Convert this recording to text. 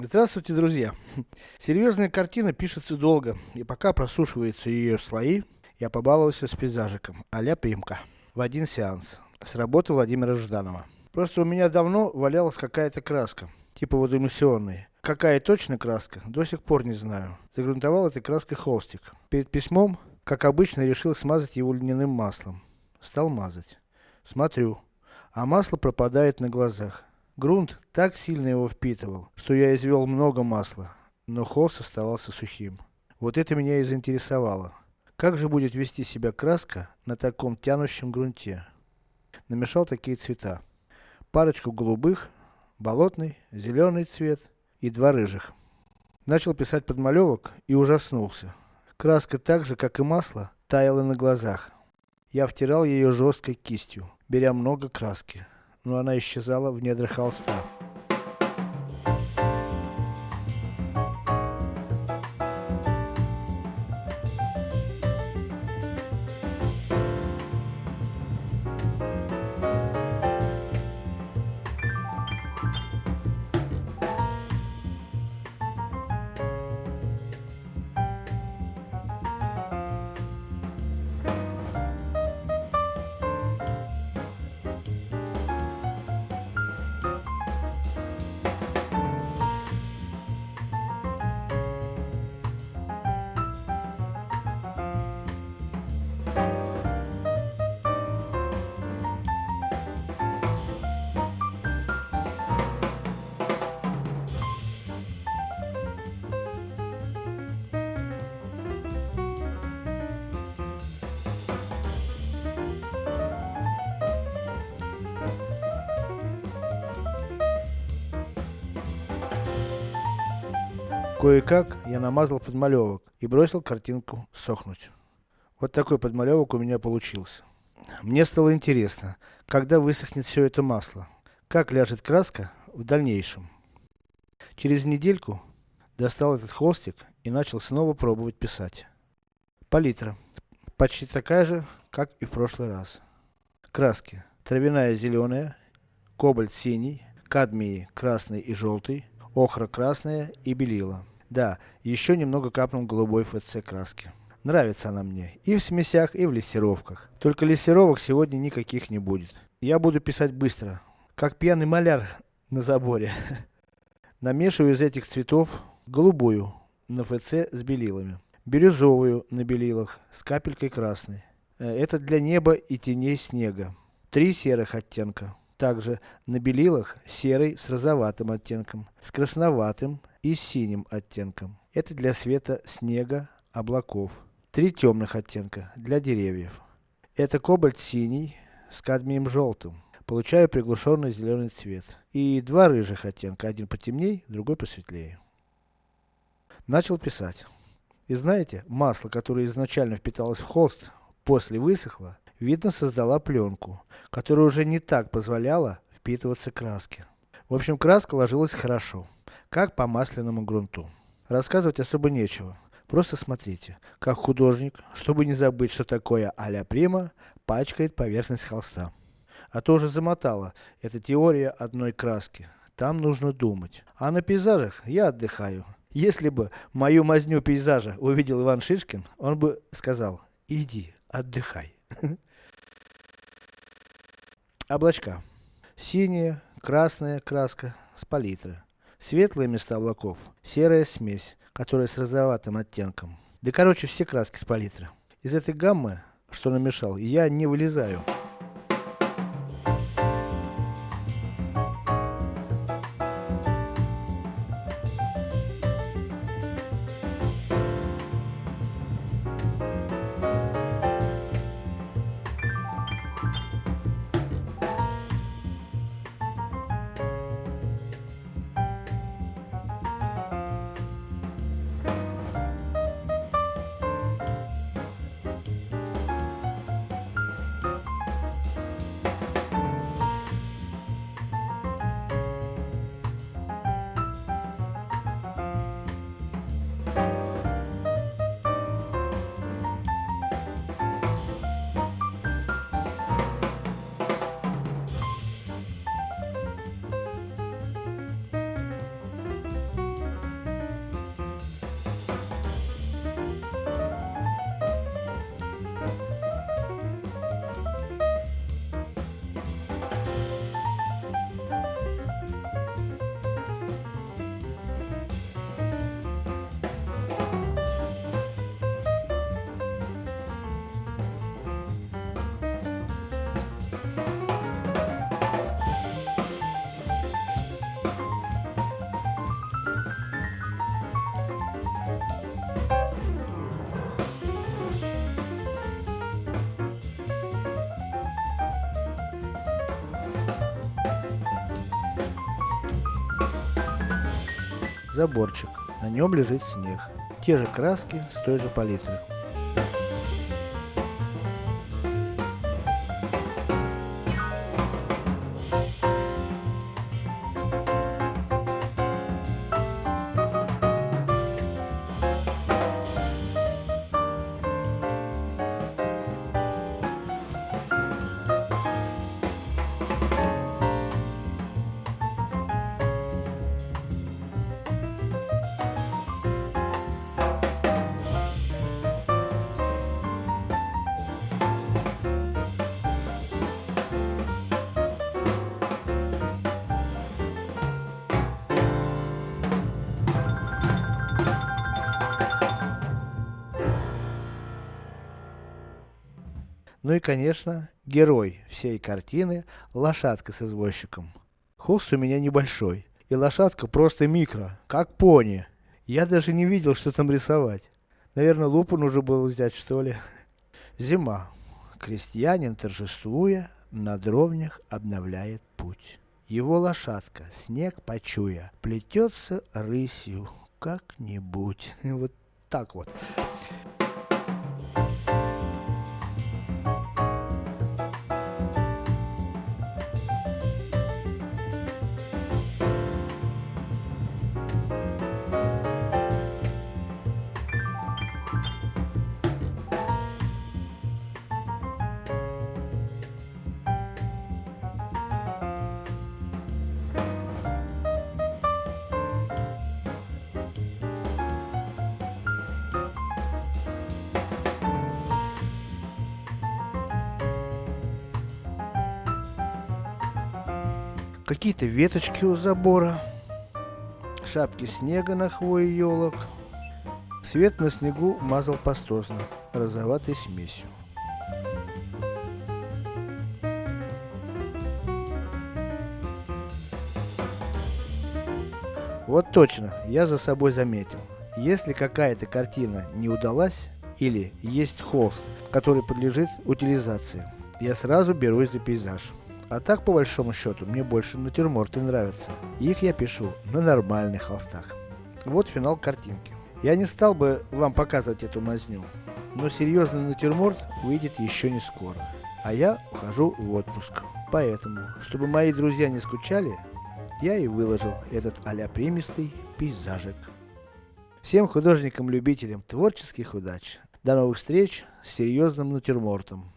Здравствуйте, друзья! Серьезная картина пишется долго, и пока просушиваются ее слои, я побаловался с пейзажиком, а-ля Примка. В один сеанс. С работы Владимира Жданова. Просто у меня давно валялась какая-то краска, типа водоэмульсионной. Какая точно краска, до сих пор не знаю. Загрунтовал этой краской холстик. Перед письмом, как обычно, решил смазать его льняным маслом. Стал мазать. Смотрю, а масло пропадает на глазах. Грунт так сильно его впитывал, что я извел много масла, но холст оставался сухим. Вот это меня и заинтересовало. Как же будет вести себя краска на таком тянущем грунте? Намешал такие цвета. Парочку голубых, болотный, зеленый цвет и два рыжих. Начал писать подмалевок и ужаснулся. Краска так же, как и масло, таяла на глазах. Я втирал ее жесткой кистью, беря много краски но она исчезала в недрах холста. Кое-как я намазал подмалевок и бросил картинку сохнуть. Вот такой подмалевок у меня получился. Мне стало интересно, когда высохнет все это масло, как ляжет краска в дальнейшем. Через недельку достал этот холстик и начал снова пробовать писать. Палитра. Почти такая же, как и в прошлый раз. Краски. Травяная зеленая, кобальт синий, кадмий красный и желтый, охра красная и белила. Да, еще немного капнул голубой ФЦ краски. Нравится она мне, и в смесях, и в лессировках. Только лессировок сегодня никаких не будет. Я буду писать быстро, как пьяный маляр на заборе. Намешиваю из этих цветов голубую на ФЦ с белилами, бирюзовую на белилах с капелькой красной. Э, это для неба и теней снега. Три серых оттенка. Также на белилах серый с розоватым оттенком, с красноватым и синим оттенком. Это для света снега, облаков. Три темных оттенка для деревьев. Это кобальт синий с кадмием желтым. Получаю приглушенный зеленый цвет. И два рыжих оттенка, один потемней, другой посветлее. Начал писать. И знаете, масло, которое изначально впиталось в холст, после высохло, видно создала пленку, которая уже не так позволяла впитываться краске. В общем, краска ложилась хорошо, как по масляному грунту. Рассказывать особо нечего. Просто смотрите, как художник, чтобы не забыть, что такое а-ля прима, пачкает поверхность холста. А то уже замотала, это теория одной краски. Там нужно думать. А на пейзажах я отдыхаю. Если бы мою мазню пейзажа увидел Иван Шишкин, он бы сказал, иди, отдыхай. Облачка. Синяя, красная краска с палитры. Светлые места облаков, серая смесь, которая с розоватым оттенком. Да короче все краски с палитры. Из этой гаммы, что намешал, я не вылезаю. Заборчик, на нем лежит снег. Те же краски с той же палитры. Ну и конечно, герой всей картины, лошадка с извозчиком. Холст у меня небольшой, и лошадка просто микро, как пони. Я даже не видел, что там рисовать. Наверное, лупу нужно было взять, что ли. Зима. Крестьянин, торжествуя, на дровнях обновляет путь. Его лошадка, снег почуя, плетется рысью как-нибудь. Вот так вот. Какие-то веточки у забора, шапки снега на хвое елок. Свет на снегу мазал пастозно, розоватой смесью. Вот точно, я за собой заметил. Если какая-то картина не удалась, или есть холст, который подлежит утилизации, я сразу берусь за пейзаж. А так, по большому счету, мне больше натюрморты нравятся. Их я пишу на нормальных холстах. Вот финал картинки. Я не стал бы вам показывать эту мазню, но серьезный натюрморт выйдет еще не скоро. А я ухожу в отпуск. Поэтому, чтобы мои друзья не скучали, я и выложил этот а-ля примистый пейзажик. Всем художникам-любителям творческих удач. До новых встреч с серьезным натюрмортом.